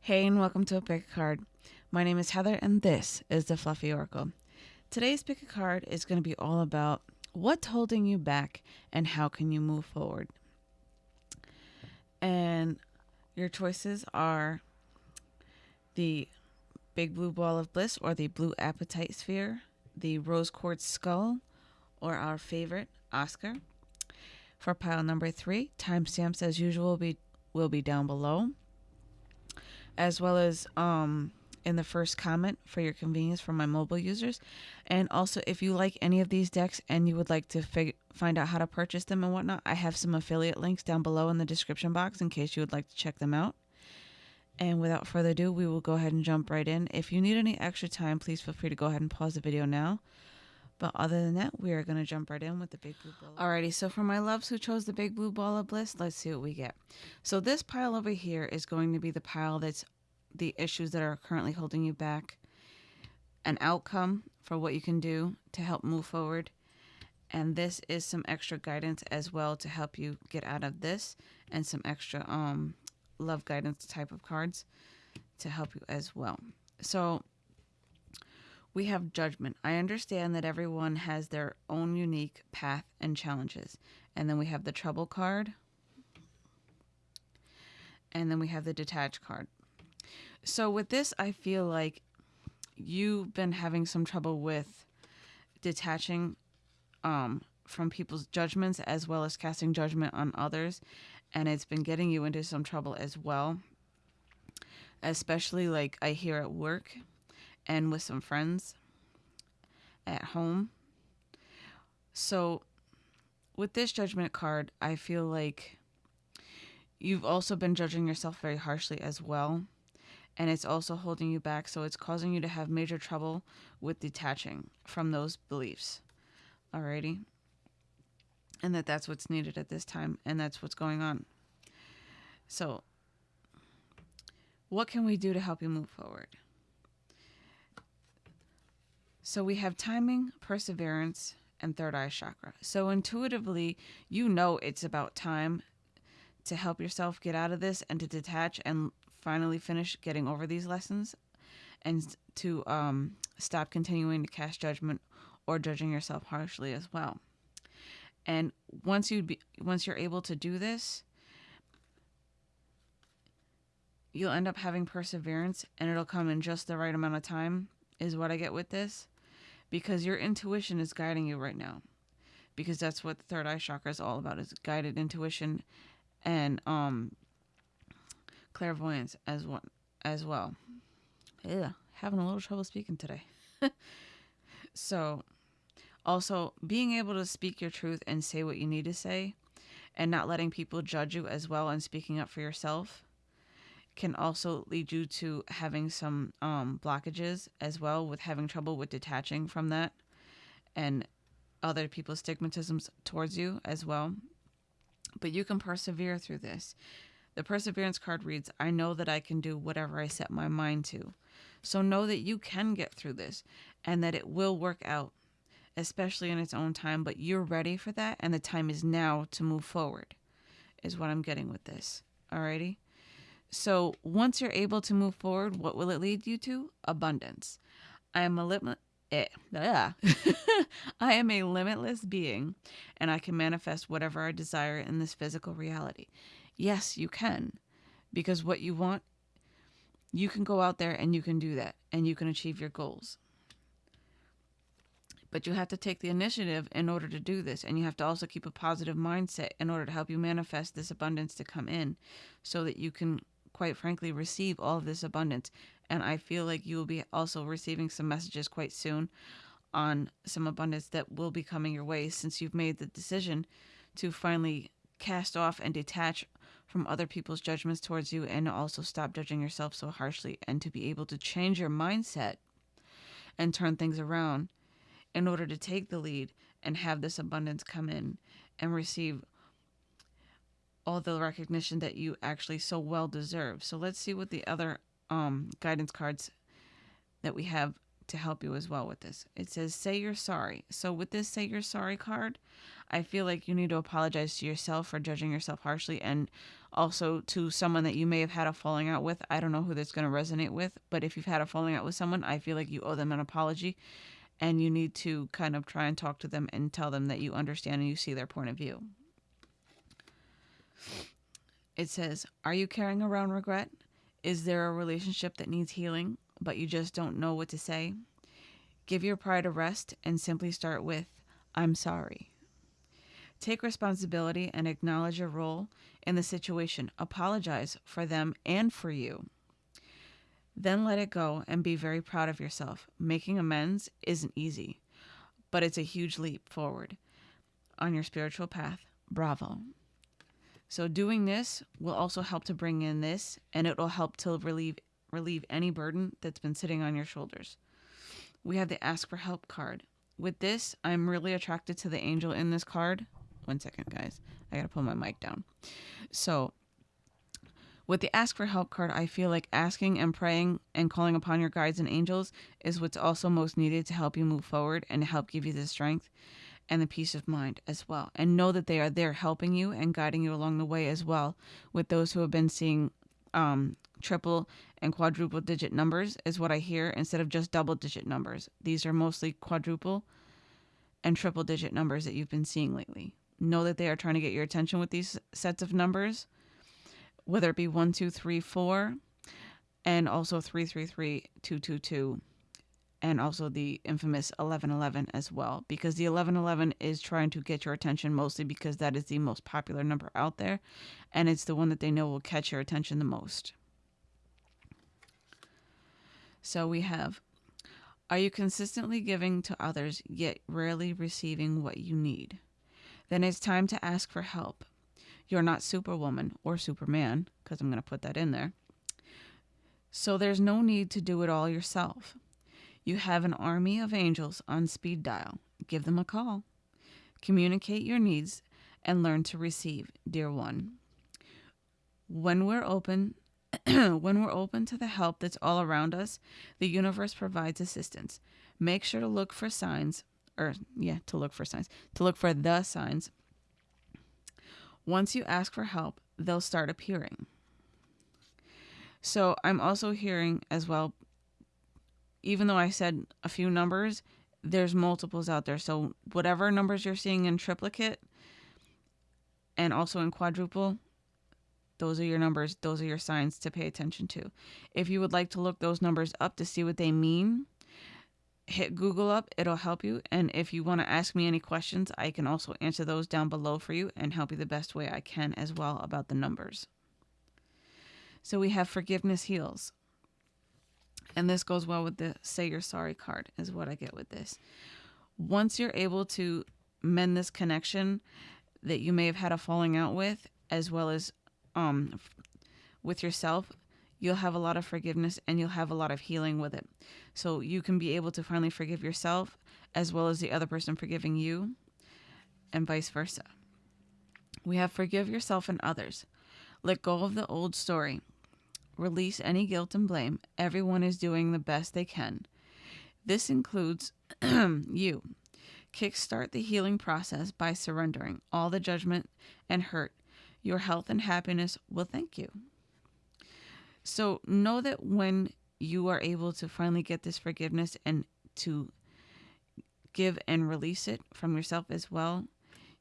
Hey, and welcome to a Pick a Card. My name is Heather, and this is the Fluffy Oracle. Today's Pick a Card is going to be all about what's holding you back and how can you move forward. And your choices are the Big Blue Ball of Bliss or the Blue Apatite Sphere, the Rose Quartz Skull, or our favorite, Oscar. For pile number three, timestamps as usual will be, will be down below as well as um, in the first comment for your convenience for my mobile users. And also, if you like any of these decks and you would like to fig- find out how to purchase them and whatnot, I have some affiliate links down below in the description box in case you would like to check them out. And without further ado, we will go ahead and jump right in. If you need any extra time, please feel free to go ahead and pause the video now. But other than that, we are going to jump right in with the big blue ball. Alrighty, so for my loves who chose the big blue ball of bliss, let's see what we get. So this pile over here is going to be the pile that's the issues that are currently holding you back, an outcome for what you can do to help move forward. And this is some extra guidance as well to help you get out of this and some extra um love guidance type of cards to help you as well. So we have judgment. I understand that everyone has their own unique path and challenges. And then we have the trouble card. And then we have the detached card. So with this, I feel like you've been having some trouble with detaching um, from people's judgments as well as casting judgment on others. And it's been getting you into some trouble as well. Especially like I hear at work and with some friends at home. So, with this judgment card, I feel like you've also been judging yourself very harshly as well. And it's also holding you back. So, it's causing you to have major trouble with detaching from those beliefs. Alrighty. And that that's what's needed at this time. And that's what's going on. So, what can we do to help you move forward? So we have timing, perseverance, and third eye chakra. So intuitively, you know it's about time to help yourself get out of this and to detach and finally finish getting over these lessons and to um, stop continuing to cast judgment or judging yourself harshly as well. And once you be once you're able to do this, you'll end up having perseverance and it'll come in just the right amount of time is what I get with this because your intuition is guiding you right now. Because that's what the third eye chakra is all about is guided intuition and um clairvoyance as one as well. Yeah having a little trouble speaking today. So also being able to speak your truth and say what you need to say and not letting people judge you as well and speaking up for yourself can also lead you to having some um, blockages as well with having trouble with detaching from that and other people's stigmatisms towards you as well. But you can persevere through this. The perseverance card reads I know that I can do whatever I set my mind to. So know that you can get through this and that it will work out, especially in its own time. But you're ready for that, and the time is now to move forward, is what I'm getting with this. Alrighty? So once you're able to move forward, what will it lead you to? Abundance. I am a limit. Eh. I am a limitless being, and I can manifest whatever I desire in this physical reality. Yes, you can, because what you want, you can go out there and you can do that, and you can achieve your goals. But you have to take the initiative in order to do this, and you have to also keep a positive mindset in order to help you manifest this abundance to come in, so that you can quite frankly, receive all of this abundance. And I feel like you will be also receiving some messages quite soon on some abundance that will be coming your way since you've made the decision to finally cast off and detach from other people's judgments towards you and also stop judging yourself so harshly and to be able to change your mindset and turn things around in order to take the lead and have this abundance come in and receive all the recognition that you actually so well deserve. So let's see what the other um, guidance cards that we have to help you as well with this. It says, say you're sorry. So with this say you're sorry card, I feel like you need to apologize to yourself for judging yourself harshly and Also, to someone that you may have had a falling out with, I don't know who that's going to resonate with, but if you've had a falling out with someone, I feel like you owe them an apology and you need to kind of try and talk to them and tell them that you understand and you see their point of view. It says, Are you carrying around regret? Is there a relationship that needs healing, but you just don't know what to say? Give your pride a rest and simply start with, I'm sorry. Take responsibility and acknowledge your role in the situation. Apologize for them and for you. Then let it go and be very proud of yourself. Making amends isn't easy, but it's a huge leap forward on your spiritual path. Bravo. So doing this will also help to bring in this and it will help to relieve relieve any burden that's been sitting on your shoulders. We have the ask for help card. With this, I'm really attracted to the angel in this card. One second, guys. I got to pull my mic down. So, with the ask for help card, I feel like asking and praying and calling upon your guides and angels is what's also most needed to help you move forward and help give you the strength and the peace of mind as well. And know that they are there helping you and guiding you along the way as well with those who have been seeing um, triple and quadruple digit numbers, is what I hear instead of just double digit numbers. These are mostly quadruple and triple digit numbers that you've been seeing lately. Know that they are trying to get your attention with these sets of numbers whether it be 1234 and also 333 222 and also the infamous 1111 as well because the 1111 is trying to get your attention mostly because that is the most popular number out there and it's the one that they know will catch your attention the most. So we have Are you consistently giving to others yet rarely receiving what you need? Then it's time to ask for help. You're not Superwoman or Superman, because I'm going to put that in there. So there's no need to do it all yourself. You have an army of angels on speed dial. Give them a call. Communicate your needs and learn to receive, dear one. When we're open when we're open to the help that's all around us, the universe provides assistance. Make sure to look for signs or yeah, to look for signs. To look for the signs once you ask for help, they'll start appearing. So I'm also hearing as well, even though I said a few numbers, there's multiples out there. So whatever numbers you're seeing in triplicate and also in quadruple, those are your numbers, those are your signs to pay attention to. If you would like to look those numbers up to see what they mean, hit Google up, it'll help you. And if you want to ask me any questions, I can also answer those down below for you and help you the best way I can as well about the numbers. So we have forgiveness heals. And this goes well with the say you're sorry card, is what I get with this. Once you're able to mend this connection that you may have had a falling out with, as well as um, with yourself, you'll have a lot of forgiveness and you'll have a lot of healing with it. So you can be able to finally forgive yourself as well as the other person forgiving you, and vice versa. We have forgive yourself and others. Let go of the old story. Release any guilt and blame. Everyone is doing the best they can. This includes you. Kickstart the healing process by surrendering all the judgment and hurt. Your health and happiness will thank you. So know that when you are able to finally get this forgiveness and to give and release it from yourself as well,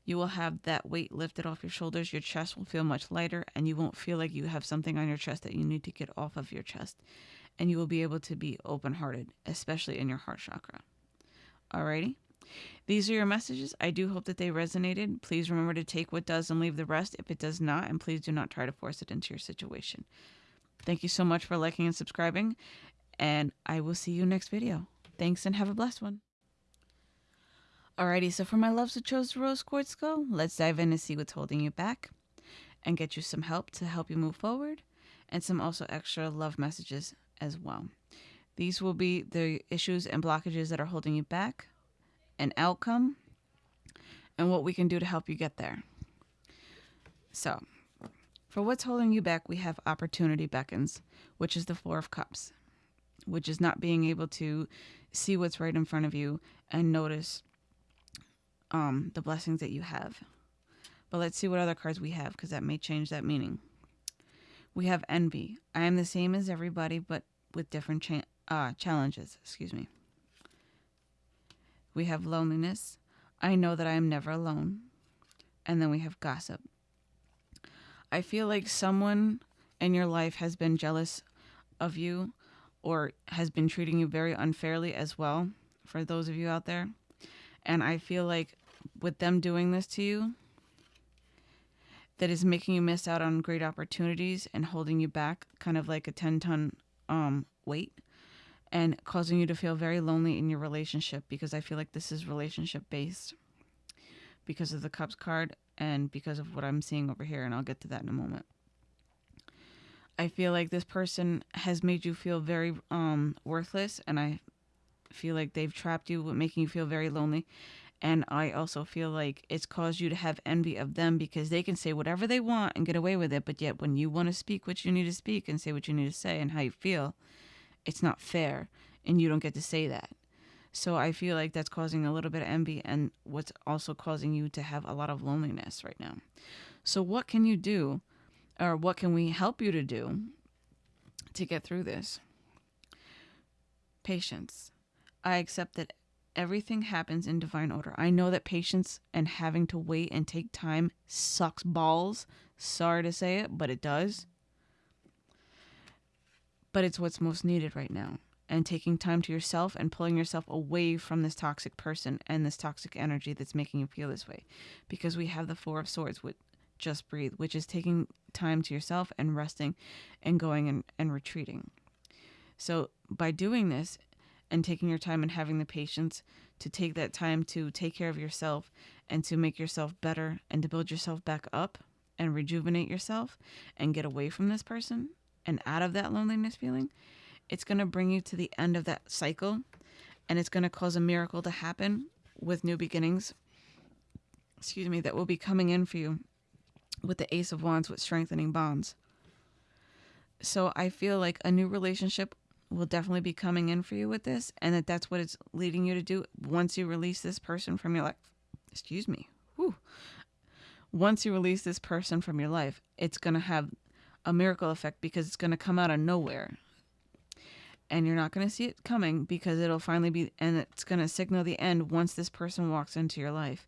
you will have that weight lifted off your shoulders. Your chest will feel much lighter, and you won't feel like you have something on your chest that you need to get off of your chest. And you will be able to be open hearted, especially in your heart chakra. Alrighty? These are your messages. I do hope that they resonated. Please remember to take what does and leave the rest if it does not, and please do not try to force it into your situation. Thank you so much for liking and subscribing, and I will see you next video. Thanks and have a blessed one. Alrighty, so for my loves who chose the rose quartz skull, let's dive in and see what's holding you back and get you some help to help you move forward and some also extra love messages as well. These will be the issues and blockages that are holding you back, an outcome, and what we can do to help you get there. So, for what's holding you back, we have opportunity beckons, which is the Four of Cups, which is not being able to see what's right in front of you and notice um, the blessings that you have. But let's see what other cards we have because that may change that meaning. We have envy. I am the same as everybody, but with different cha- uh, challenges. Excuse me. We have loneliness. I know that I am never alone. And then we have gossip. I feel like someone in your life has been jealous of you or has been treating you very unfairly as well, for those of you out there. And I feel like with them doing this to you, that is making you miss out on great opportunities and holding you back, kind of like a 10 ton um, weight, and causing you to feel very lonely in your relationship because I feel like this is relationship based because of the Cups card and because of what I'm seeing over here. And I'll get to that in a moment. I feel like this person has made you feel very um, worthless, and I feel like they've trapped you, with making you feel very lonely. And I also feel like it's caused you to have envy of them because they can say whatever they want and get away with it. But yet, when you want to speak what you need to speak and say what you need to say and how you feel, it's not fair. And you don't get to say that. So I feel like that's causing a little bit of envy and what's also causing you to have a lot of loneliness right now. So, what can you do, or what can we help you to do to get through this? Patience. I accept that everything happens in divine order. I know that patience and having to wait and take time sucks balls. Sorry to say it, but it does. But it's what's most needed right now. And taking time to yourself and pulling yourself away from this toxic person and this toxic energy that's making you feel this way. Because we have the Four of Swords with Just Breathe, which is taking time to yourself and resting and going and, and retreating. So by doing this, and taking your time and having the patience to take that time to take care of yourself and to make yourself better and to build yourself back up and rejuvenate yourself and get away from this person and out of that loneliness feeling, it's going to bring you to the end of that cycle and it's going to cause a miracle to happen with new beginnings. Excuse me, that will be coming in for you with the Ace of Wands with strengthening bonds. So I feel like a new relationship will definitely be coming in for you with this and that that's what it's leading you to do once you release this person from your life. Excuse me. Whew. once you release this person from your life it's going to have a miracle effect because it's going to come out of nowhere. And you're not going to see it coming because it'll finally be and it's going to signal the end once this person walks into your life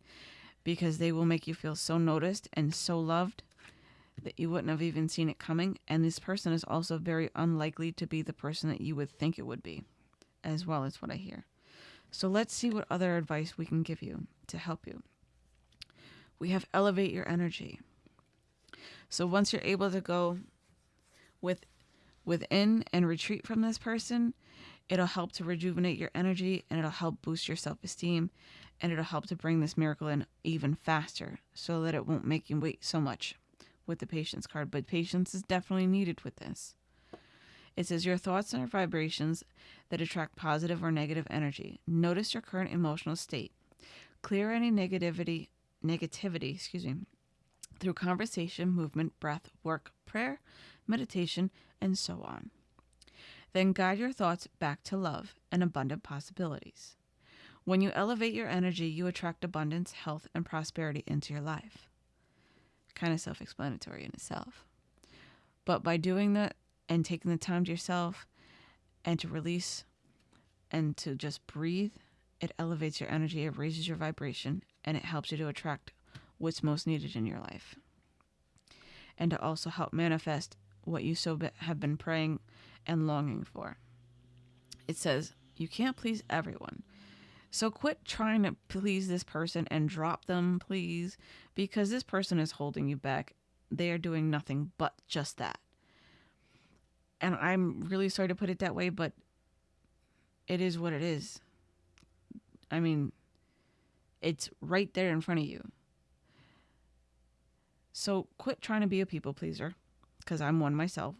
because they will make you feel so noticed and so loved that you wouldn't have even seen it coming. And this person is also very unlikely to be the person that you would think it would be, as well as what I hear. So let's see what other advice we can give you to help you. We have elevate your energy. So once you're able to go with within and retreat from this person, it'll help to rejuvenate your energy and it'll help boost your self-esteem and it'll help to bring this miracle in even faster so that it won't make you wait so much with the patience card, but patience is definitely needed with this. It says your thoughts are vibrations that attract positive or negative energy. Notice your current emotional state. Clear any negativity negativity, excuse me, through conversation, movement, breath, work, prayer, meditation, and so on. Then guide your thoughts back to love and abundant possibilities. When you elevate your energy, you attract abundance, health, and prosperity into your life kind of self explanatory in itself. But by doing that and taking the time to yourself and to release and to just breathe, it elevates your energy, it raises your vibration, and it helps you to attract what's most needed in your life. And to also help manifest what you so have been praying and longing for. It says, You can't please everyone. So quit trying to please this person and drop them, please, because this person is holding you back. They are doing nothing but just that. And I'm really sorry to put it that way, but it is what it is. I mean, it's right there in front of you. So quit trying to be a people pleaser because I'm one myself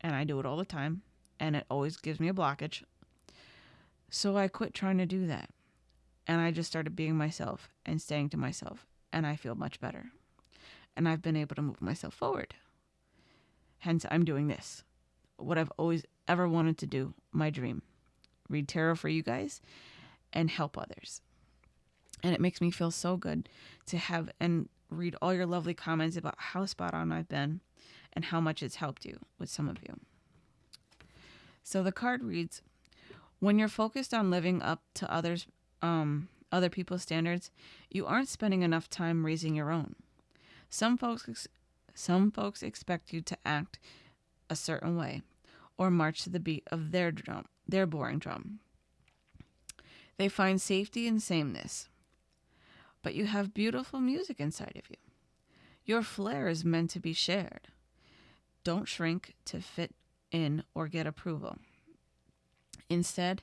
and I do it all the time and it always gives me a blockage. So I quit trying to do that. And I just started being myself and staying to myself. And I feel much better. And I've been able to move myself forward. Hence, I'm doing this. What I've always ever wanted to do, my dream. Read tarot for you guys and help others. And it makes me feel so good to have and read all your lovely comments about how spot on I've been and how much it's helped you with some of you. So the card reads When you're focused on living up to others, um, other people's standards, you aren't spending enough time raising your own. Some folks, ex- some folks expect you to act a certain way, or march to the beat of their drum, their boring drum. They find safety in sameness. But you have beautiful music inside of you. Your flair is meant to be shared. Don't shrink to fit in or get approval. Instead,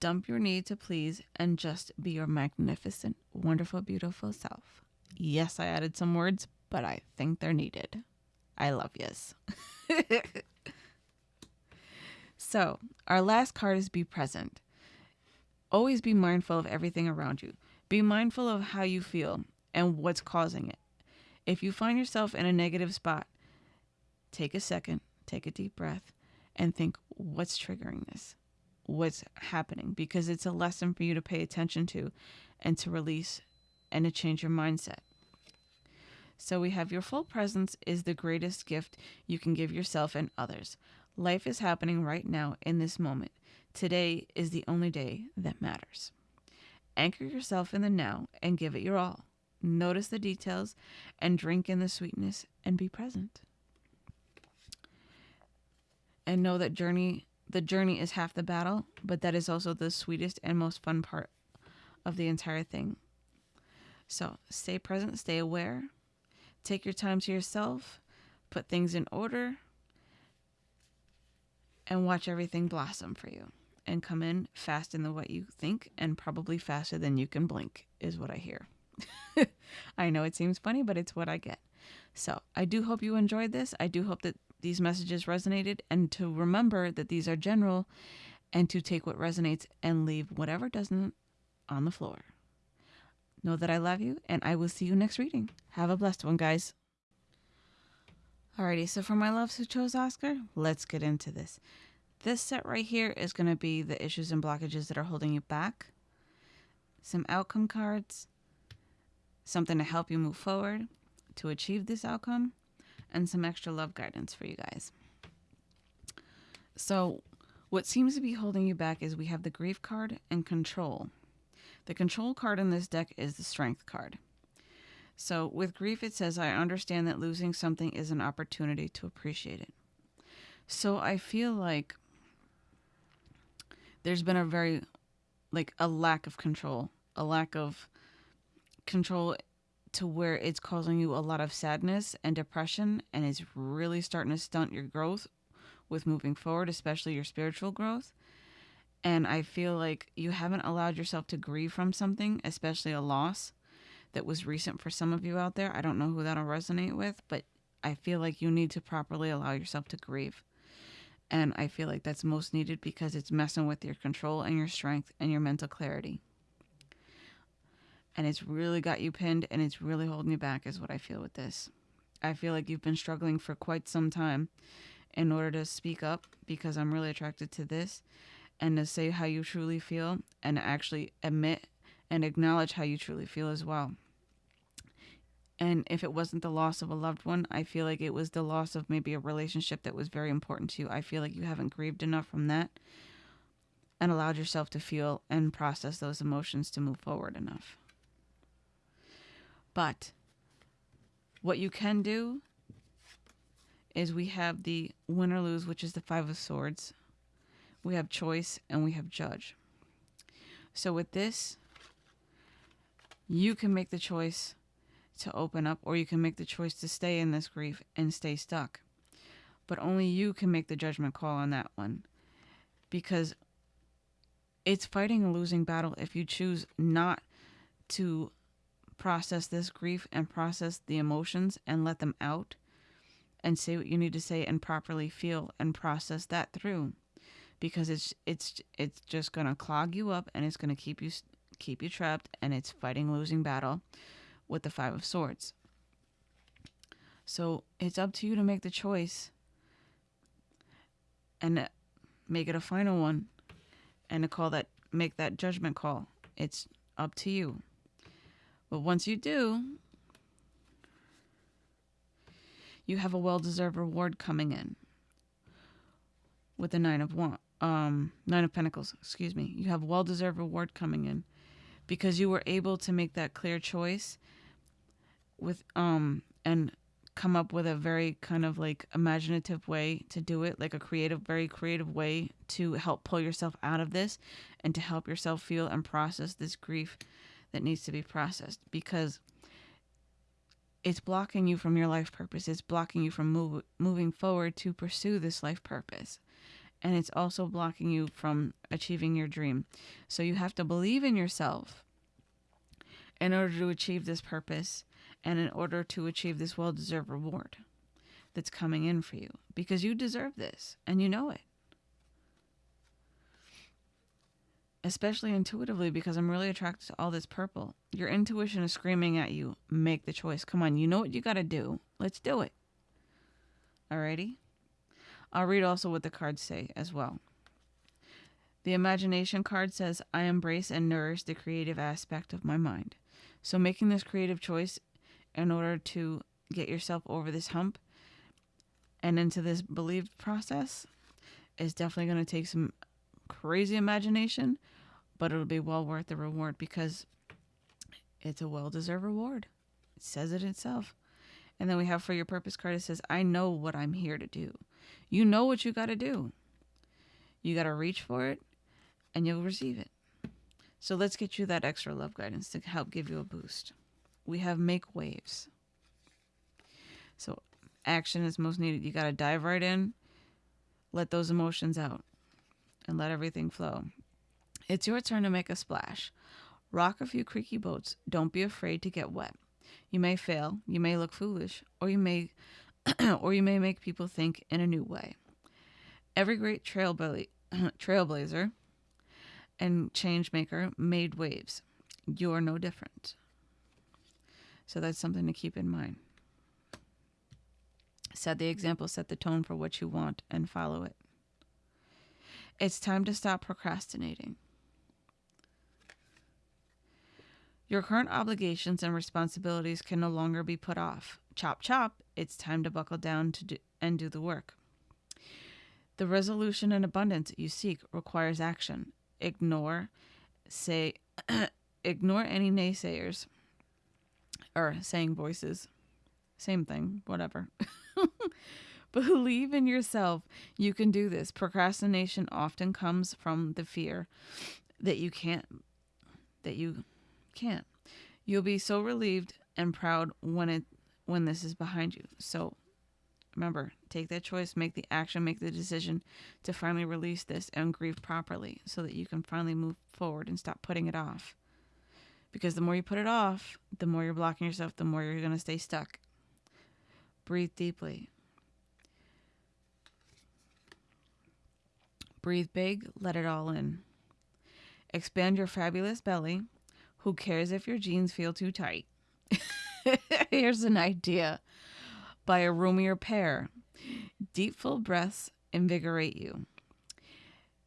dump your need to please and just be your magnificent, wonderful, beautiful self. Yes, I added some words, but I think they're needed. I love yous. so, our last card is be present. Always be mindful of everything around you. Be mindful of how you feel and what's causing it. If you find yourself in a negative spot, take a second, take a deep breath, and think what's triggering this? What's happening? Because it's a lesson for you to pay attention to and to release and to change your mindset. So we have your full presence is the greatest gift you can give yourself and others. Life is happening right now in this moment. Today is the only day that matters. Anchor yourself in the now and give it your all. Notice the details and drink in the sweetness and be present. And know that journey the journey is half the battle, but that is also the sweetest and most fun part of the entire thing. So, stay present, stay aware, Take your time to yourself, put things in order, and watch everything blossom for you and come in faster than what you think and probably faster than you can blink, is what I hear. I know it seems funny, but it's what I get. So I do hope you enjoyed this. I do hope that these messages resonated and to remember that these are general and to take what resonates and leave whatever doesn't on the floor. Know that I love you, and I will see you next reading. Have a blessed one, guys. Alrighty, so for my loves who chose Oscar, let's get into this. This set right here is going to be the issues and blockages that are holding you back, some outcome cards, something to help you move forward to achieve this outcome, and some extra love guidance for you guys. So, what seems to be holding you back is we have the grief card and control. The control card in this deck is the strength card. So with grief, it says, I understand that losing something is an opportunity to appreciate it. So I feel like there's been a very, like, a lack of control, a lack of control to where it's causing you a lot of sadness and depression, and it's really starting to stunt your growth with moving forward, especially your spiritual growth. And I feel like you haven't allowed yourself to grieve from something, especially a loss that was recent for some of you out there. I don't know who that'll resonate with, but I feel like you need to properly allow yourself to grieve. And I feel like that's most needed because it's messing with your control and your strength and your mental clarity. And it's really got you pinned and it's really holding you back, is what I feel with this. I feel like you've been struggling for quite some time in order to speak up because I'm really attracted to this and to say how you truly feel and actually admit and acknowledge how you truly feel as well. And if it wasn't the loss of a loved one, I feel like it was the loss of maybe a relationship that was very important to you. I feel like you haven't grieved enough from that and allowed yourself to feel and process those emotions to move forward enough. But what you can do is we have the win or lose, which is the Five of Swords we have choice, and we have judge. So with this, you can make the choice to open up, or you can make the choice to stay in this grief and stay stuck. But only you can make the judgment call on that one. Because it's fighting a losing battle if you choose not to process this grief and process the emotions and let them out and say what you need to say and properly feel and process that through because it's it's it's just going to clog you up and it's going to keep you keep you trapped and it's fighting losing battle with the 5 of swords. So, it's up to you to make the choice and make it a final one and to call that make that judgment call. It's up to you. But once you do, you have a well-deserved reward coming in with the nine of um nine of pentacles excuse me. You have well-deserved reward coming in because you were able to make that clear choice with um and come up with a very kind of like imaginative way to do it like a creative very creative way to help pull yourself out of this and to help yourself feel and process this grief that needs to be processed because it's blocking you from your life purpose it's blocking you from move, moving forward to pursue this life purpose and it's also blocking you from achieving your dream. So you have to believe in yourself in order to achieve this purpose and in order to achieve this well deserved reward that's coming in for you because you deserve this and you know it. Especially intuitively because I'm really attracted to all this purple. Your intuition is screaming at you, make the choice. Come on, you know what you got to do. Let's do it. Alrighty? I'll read also what the cards say as well. The imagination card says, I embrace and nourish the creative aspect of my mind. So, making this creative choice in order to get yourself over this hump and into this believed process is definitely going to take some crazy imagination, but it'll be well worth the reward because it's a well deserved reward. It says it itself. And then we have for your purpose card, it says, I know what I'm here to do. You know what you got to do. You got to reach for it and you'll receive it. So let's get you that extra love guidance to help give you a boost. We have make waves. So action is most needed. You got to dive right in, let those emotions out, and let everything flow. It's your turn to make a splash. Rock a few creaky boats. Don't be afraid to get wet. You may fail, you may look foolish, or you may or you may make people think in a new way. Every great trailblazer and change maker made waves. You're no different. So that's something to keep in mind. Set the example, set the tone for what you want, and follow it. It's time to stop procrastinating. Your current obligations and responsibilities can no longer be put off. Chop, chop, it's time to buckle down to do, and do the work. The resolution and abundance you seek requires action. Ignore, say, ignore any naysayers or saying voices. Same thing, whatever. Believe in yourself. You can do this. Procrastination often comes from the fear that you can't, that you can't. You'll be so relieved and proud when it when this is behind you. So remember, take that choice, make the action, make the decision to finally release this and grieve properly so that you can finally move forward and stop putting it off. Because the more you put it off, the more you're blocking yourself, the more you're going to stay stuck. Breathe deeply. Breathe big, let it all in. Expand your fabulous belly who cares if your jeans feel too tight? Here's an idea by a roomier pair. Deep, full breaths invigorate you.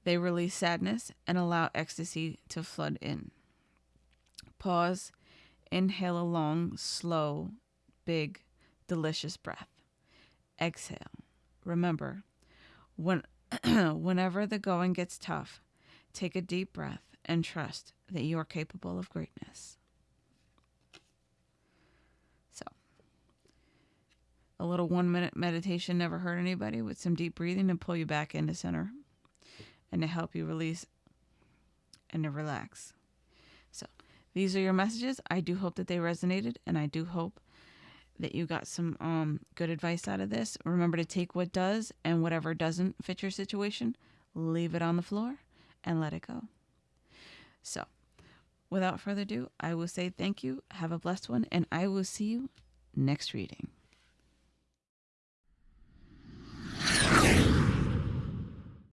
They release sadness and allow ecstasy to flood in. Pause. Inhale a long, slow, big, delicious breath. Exhale. Remember, when, whenever the going gets tough, take a deep breath and trust that you are capable of greatness. So, a little one minute meditation never hurt anybody with some deep breathing to pull you back into center and to help you release and to relax. So, these are your messages. I do hope that they resonated and I do hope that you got some um, good advice out of this. Remember to take what does and whatever doesn't fit your situation, leave it on the floor and let it go. So, without further ado, I will say thank you, have a blessed one, and I will see you next reading.